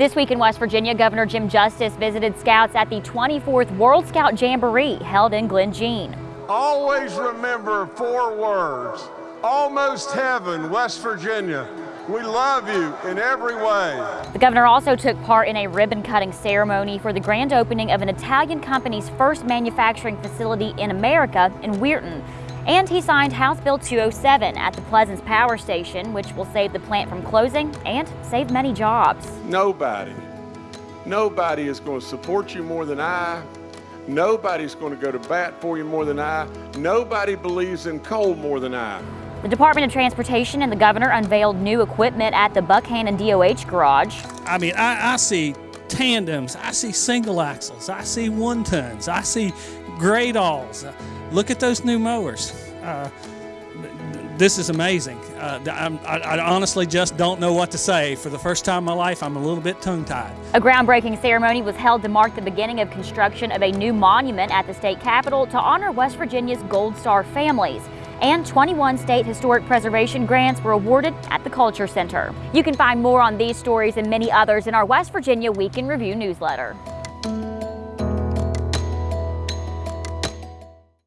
This week in West Virginia, Governor Jim Justice visited scouts at the 24th World Scout Jamboree held in Glen Jean. Always remember four words. Almost heaven, West Virginia. We love you in every way. The governor also took part in a ribbon cutting ceremony for the grand opening of an Italian company's first manufacturing facility in America in Weirton. And he signed House Bill 207 at the Pleasants Power Station, which will save the plant from closing and save many jobs. Nobody, nobody is going to support you more than I. Nobody's going to go to bat for you more than I. Nobody believes in coal more than I. The Department of Transportation and the governor unveiled new equipment at the Buckhannon DOH garage. I mean, I, I see tandems, I see single axles, I see one tons, I see gradalls. Uh, look at those new mowers. Uh, this is amazing. Uh, I, I honestly just don't know what to say. For the first time in my life, I'm a little bit tongue-tied. A groundbreaking ceremony was held to mark the beginning of construction of a new monument at the state capitol to honor West Virginia's Gold Star families and 21 state historic preservation grants were awarded at the Culture Center. You can find more on these stories and many others in our West Virginia Week in Review newsletter.